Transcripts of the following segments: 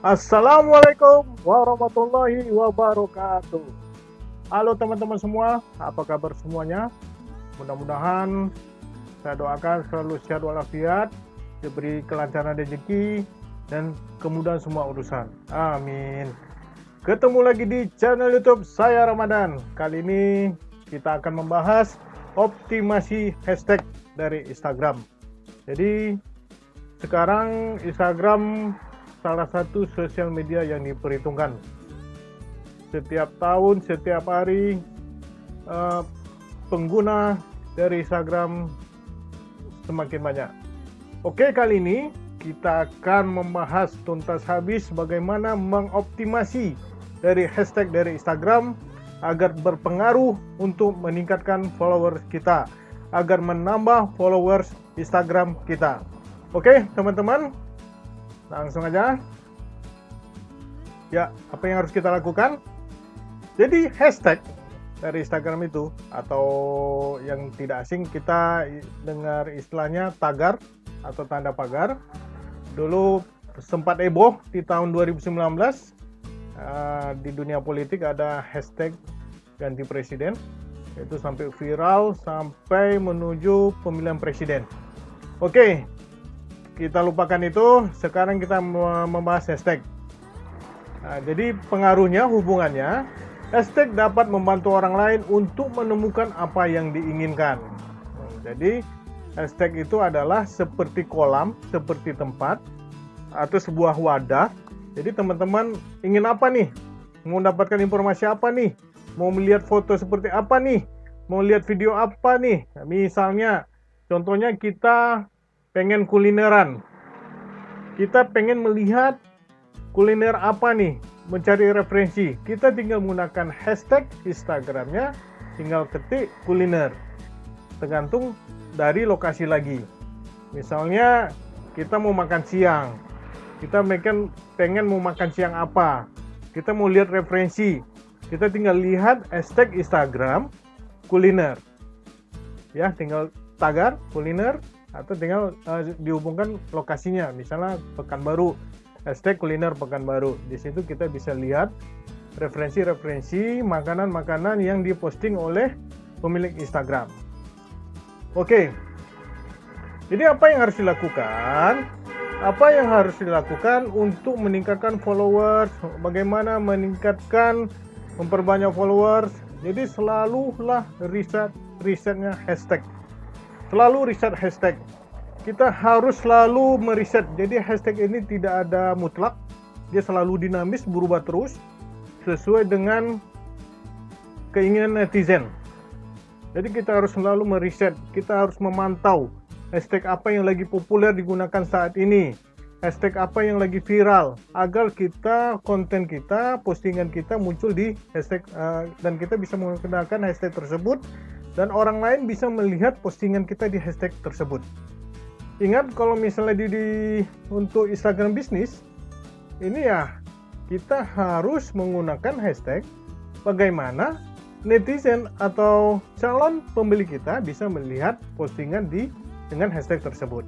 Assalamualaikum warahmatullahi wabarakatuh. Halo teman-teman semua, apa kabar semuanya? Mudah-mudahan saya doakan selalu sehat walafiat, diberi kelancaran rezeki dan kemudahan semua urusan. Amin. Ketemu lagi di channel YouTube saya Ramadan. Kali ini kita akan membahas optimasi hashtag dari Instagram. Jadi sekarang Instagram salah satu sosial media yang diperhitungkan. Setiap tahun, setiap hari, uh, pengguna dari Instagram semakin banyak. Oke, kali ini kita akan membahas tuntas habis bagaimana mengoptimasi dari hashtag dari Instagram agar berpengaruh untuk meningkatkan followers kita, agar menambah followers Instagram kita. Oke, teman-teman, Langsung aja. Ya, apa yang harus kita lakukan? Jadi hashtag dari Instagram itu atau yang tidak asing kita dengar istilahnya tagar atau tanda pagar. Dulu sempat heboh di tahun 2019 uh, eh, di dunia politik ada hashtag ganti presiden itu sampai viral sampai menuju pemilihan presiden. Oke, kita lupakan itu sekarang kita membahas hashtag. Nah, jadi pengaruhnya hubungannya hashtag dapat membantu orang lain untuk menemukan apa yang diinginkan. Jadi hashtag itu adalah seperti kolam seperti tempat atau sebuah wadah. Jadi teman-teman ingin apa nih? Mau mendapatkan informasi apa nih? Mau melihat foto seperti apa nih? Mau lihat video apa nih? Misalnya contohnya kita pengen kulineran. Kita pengen melihat kuliner apa nih, mencari referensi. Kita tinggal menggunakan hashtag Instagramnya, tinggal ketik kuliner. Tergantung dari lokasi lagi. Misalnya kita mau makan siang, kita pengen, pengen mau makan siang apa, kita mau lihat referensi, kita tinggal lihat hashtag Instagram kuliner. Ya, tinggal tagar kuliner, atau tinggal uh, dihubungkan lokasinya. Misalnya Pekanbaru hashtag kuliner Pekanbaru. Di situ kita bisa lihat referensi-referensi makanan-makanan yang diposting oleh pemilik Instagram. Oke. Jadi apa yang harus dilakukan? Apa yang harus dilakukan untuk meningkatkan followers? Bagaimana meningkatkan memperbanyak followers? Jadi selalulah riset risetnya hashtag selalu riset hashtag. Kita harus selalu meriset. Jadi hashtag ini tidak ada mutlak. Dia selalu dinamis, berubah terus sesuai dengan keinginan netizen. Jadi kita harus selalu meriset, kita harus memantau hashtag apa yang lagi populer digunakan saat ini, hashtag apa yang lagi viral, agar kita konten kita, postingan kita muncul di hashtag uh, dan kita bisa menggunakan hashtag tersebut dan orang lain bisa melihat postingan kita di hashtag tersebut. Ingat kalau misalnya di, di untuk Instagram bisnis, ini ya kita harus menggunakan hashtag bagaimana netizen atau calon pembeli kita bisa melihat postingan di dengan hashtag tersebut.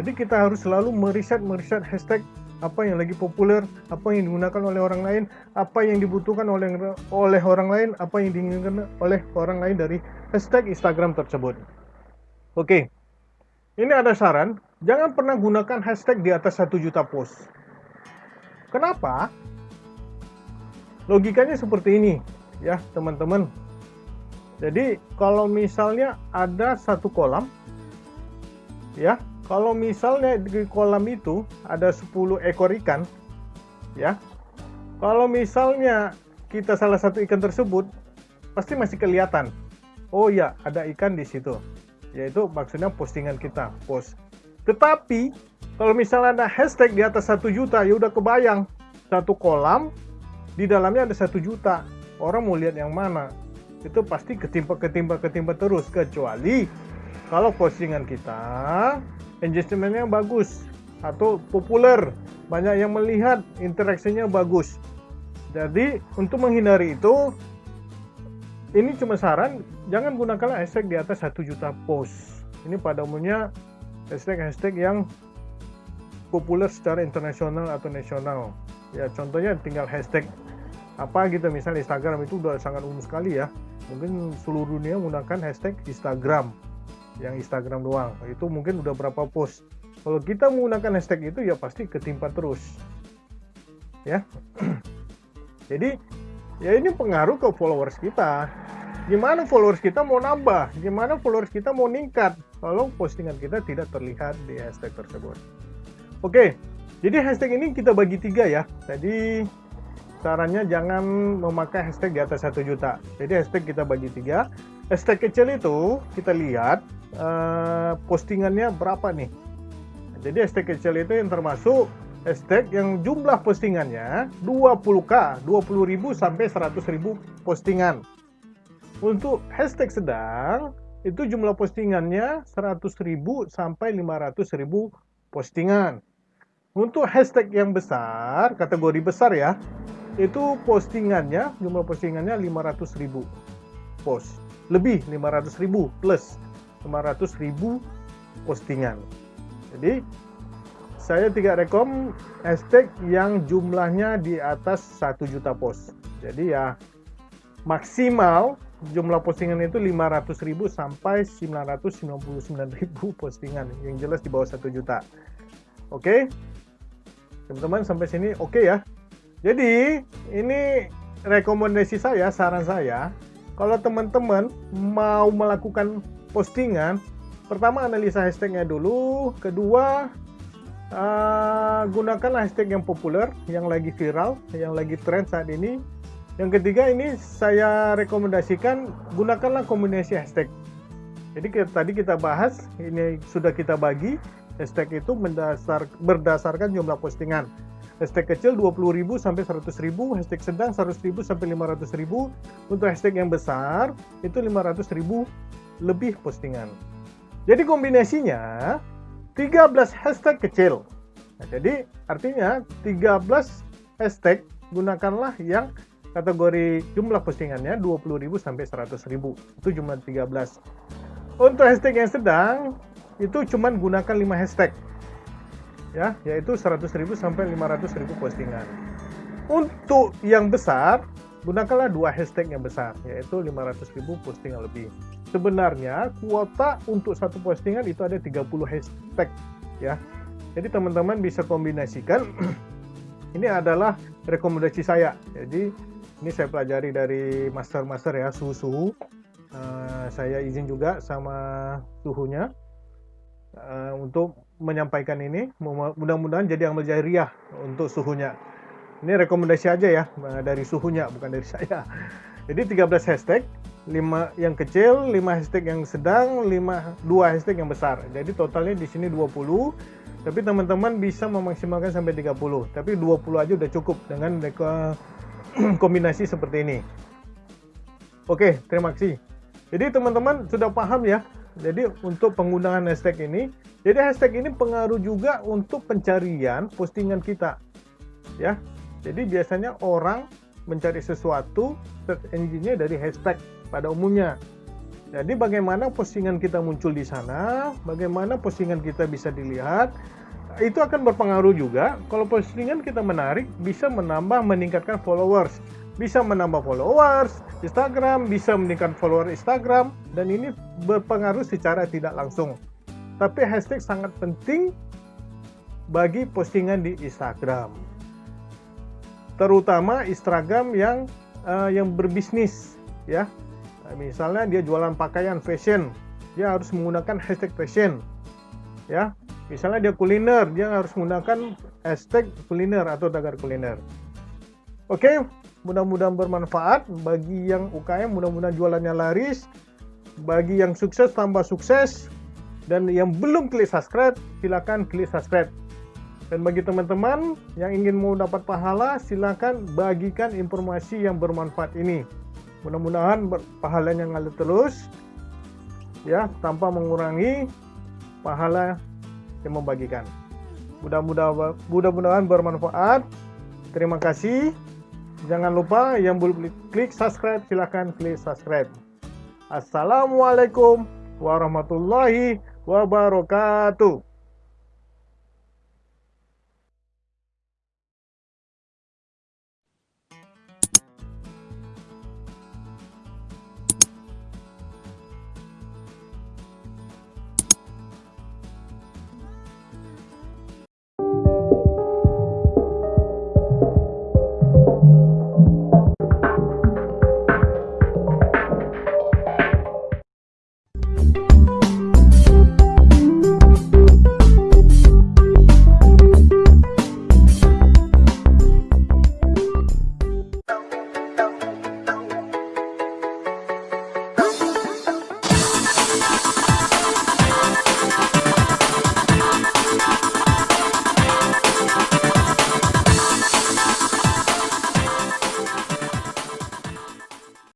Jadi kita harus selalu meriset meriset hashtag apa yang lagi populer, apa yang digunakan oleh orang lain, apa yang dibutuhkan oleh oleh orang lain, apa yang diinginkan oleh orang lain dari hashtag Instagram tersebut. Oke, ini ada saran, jangan pernah gunakan hashtag di atas satu juta post. Kenapa? Logikanya seperti ini, ya teman-teman. Jadi kalau misalnya ada satu kolam, ya kalau misalnya di kolam itu ada 10 ekor ikan, ya. Kalau misalnya kita salah satu ikan tersebut, pasti masih kelihatan. Oh ya, ada ikan di situ. Yaitu maksudnya postingan kita, post. Tetapi kalau misalnya ada hashtag di atas satu juta, ya udah kebayang satu kolam di dalamnya ada satu juta. Orang mau lihat yang mana? Itu pasti ketimpa ketimpa ketimpa terus kecuali kalau postingan kita engagementnya bagus atau populer. Banyak yang melihat interaksinya bagus. Jadi untuk menghindari itu ini cuma saran jangan gunakan hashtag di atas satu juta post. Ini pada umumnya hashtag-hashtag yang populer secara internasional atau nasional. Ya contohnya tinggal hashtag apa gitu. Misal Instagram itu udah sangat umum sekali ya. Mungkin seluruh dunia menggunakan hashtag Instagram yang Instagram doang. Itu mungkin udah berapa post. Kalau kita menggunakan hashtag itu ya pasti ketimpa terus. Ya. Jadi ya ini pengaruh ke followers kita gimana followers kita mau nambah, gimana followers kita mau meningkat kalau postingan kita tidak terlihat di hashtag tersebut. Oke, jadi hashtag ini kita bagi tiga ya. Jadi caranya jangan memakai hashtag di atas satu juta. Jadi hashtag kita bagi tiga. Hashtag kecil itu kita lihat uh, postingannya berapa nih. Jadi hashtag kecil itu yang termasuk hashtag yang jumlah postingannya 20k, 20.000 sampai 100.000 postingan. Untuk hashtag sedang, itu jumlah postingannya 100.000 sampai 500.000 postingan. Untuk hashtag yang besar, kategori besar ya, itu postingannya, jumlah postingannya 500.000 post. Lebih 500.000 plus 500.000 postingan. Jadi, saya tidak rekom hashtag yang jumlahnya di atas 1 juta post. Jadi ya maksimal jumlah postingan itu 500.000 sampai 999.000 postingan yang jelas di bawah 1 juta oke teman-teman sampai sini oke okay ya jadi ini rekomendasi saya saran saya kalau teman-teman mau melakukan postingan pertama analisa hashtagnya dulu kedua uh, gunakan hashtag yang populer yang lagi viral yang lagi tren saat ini yang ketiga ini saya rekomendasikan gunakanlah kombinasi hashtag. Jadi tadi kita bahas ini sudah kita bagi hashtag itu mendasar, berdasarkan jumlah postingan. Hashtag kecil 20.000 sampai 100.000, hashtag sedang 100.000 sampai 500.000. Untuk hashtag yang besar itu 500.000 lebih postingan. Jadi kombinasinya 13 hashtag kecil. Nah, jadi artinya 13 hashtag gunakanlah yang kategori jumlah postingannya 20.000 sampai 100.000 itu jumlah 13 untuk hashtag yang sedang itu cuman gunakan 5 hashtag ya yaitu 100.000 sampai 500.000 postingan. Untuk yang besar gunakanlah dua hashtag yang besar yaitu 500.000 postingan lebih. Sebenarnya kuota untuk satu postingan itu ada 30 hashtag ya. Jadi teman-teman bisa kombinasikan. Ini adalah rekomendasi saya. Jadi ini saya pelajari dari master-master ya suhu-suhu uh, saya izin juga sama suhunya uh, untuk menyampaikan ini mudah-mudahan jadi amal jariah untuk suhunya ini rekomendasi aja ya uh, dari suhunya bukan dari saya jadi 13 hashtag 5 yang kecil 5 hashtag yang sedang 5 2 hashtag yang besar jadi totalnya di sini 20 tapi teman-teman bisa memaksimalkan sampai 30 tapi 20 aja udah cukup dengan kombinasi seperti ini. Oke, terima kasih. Jadi teman-teman sudah paham ya. Jadi untuk penggunaan hashtag ini, jadi hashtag ini pengaruh juga untuk pencarian postingan kita. Ya. Jadi biasanya orang mencari sesuatu search engine-nya dari hashtag pada umumnya. Jadi bagaimana postingan kita muncul di sana, bagaimana postingan kita bisa dilihat, itu akan berpengaruh juga kalau postingan kita menarik bisa menambah meningkatkan followers bisa menambah followers Instagram bisa meningkatkan follower Instagram dan ini berpengaruh secara tidak langsung. Tapi hashtag sangat penting bagi postingan di Instagram. Terutama Instagram yang uh, yang berbisnis ya. Misalnya dia jualan pakaian fashion dia harus menggunakan hashtag fashion ya. Misalnya dia kuliner, dia harus menggunakan hashtag kuliner atau tagar kuliner. Oke, mudah-mudahan bermanfaat bagi yang UKM, mudah-mudahan jualannya laris. Bagi yang sukses tambah sukses dan yang belum klik subscribe, silakan klik subscribe. Dan bagi teman-teman yang ingin mau dapat pahala, silakan bagikan informasi yang bermanfaat ini. Mudah-mudahan pahalanya ngalir terus ya tanpa mengurangi pahala yang membagikan. Mudah-mudahan mudah-mudahan bermanfaat. Terima kasih. Jangan lupa yang belum klik subscribe silahkan klik subscribe. Assalamualaikum warahmatullahi wabarakatuh.